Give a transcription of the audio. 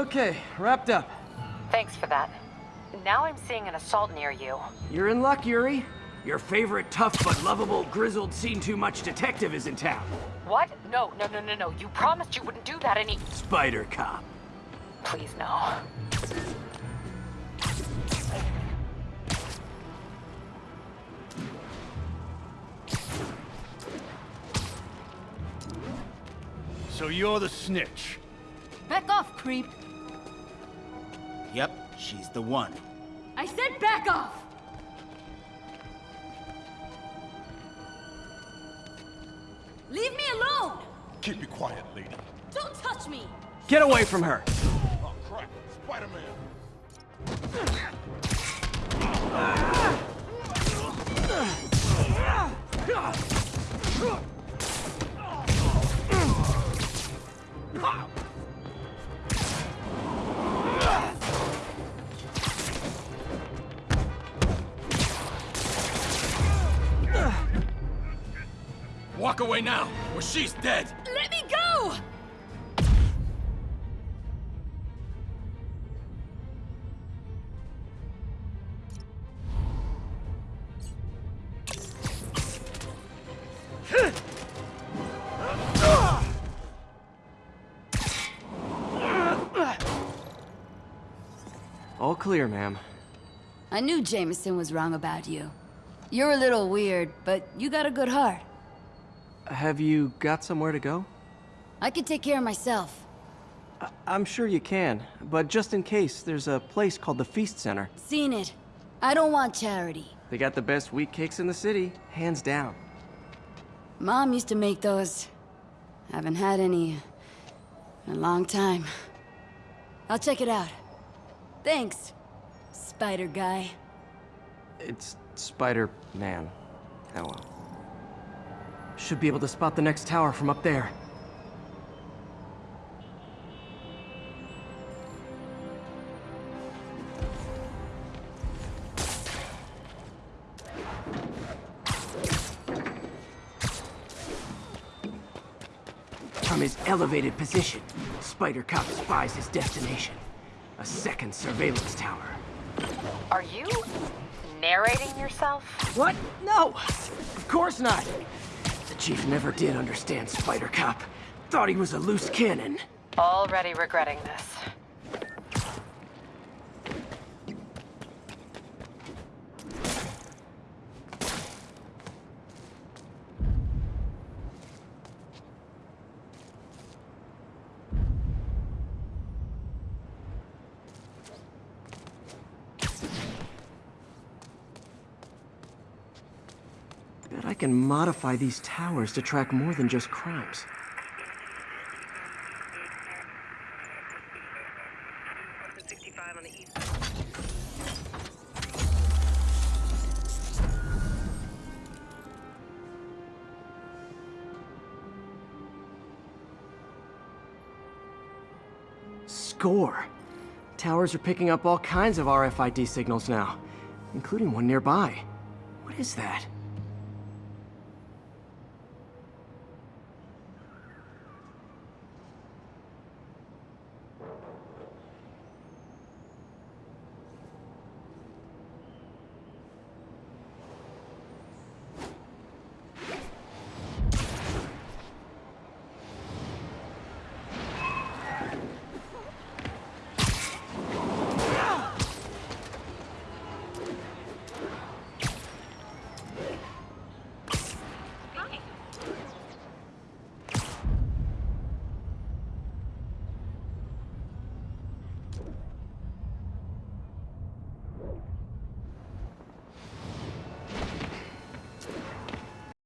Okay, wrapped up. Thanks for that. Now I'm seeing an assault near you. You're in luck, Yuri. Your favorite tough but lovable, grizzled, seen-too-much detective is in town. What? No, no, no, no, no. You promised you wouldn't do that any- Spider Cop. Please, no. So you're the snitch. Back off, creep. Yep, she's the one. I said back off! Leave me alone! Keep it quiet, lady. Don't touch me! Get away from her! Oh, crap. Spider-Man. Ah! Walk away now, or she's dead! Let me go! All clear, ma'am. I knew Jameson was wrong about you. You're a little weird, but you got a good heart. Have you got somewhere to go? I can take care of myself. I'm sure you can, but just in case, there's a place called the Feast Center. Seen it. I don't want charity. They got the best wheat cakes in the city, hands down. Mom used to make those. Haven't had any in a long time. I'll check it out. Thanks, Spider Guy. It's Spider-Man. Oh well. Should be able to spot the next tower from up there. From his elevated position, Spider Cop spies his destination. A second surveillance tower. Are you narrating yourself? What? No! Of course not! Chief never did understand Spider Cop. Thought he was a loose cannon. Already regretting this. Can modify these towers to track more than just crimes. Score! Towers are picking up all kinds of RFID signals now, including one nearby. What is that?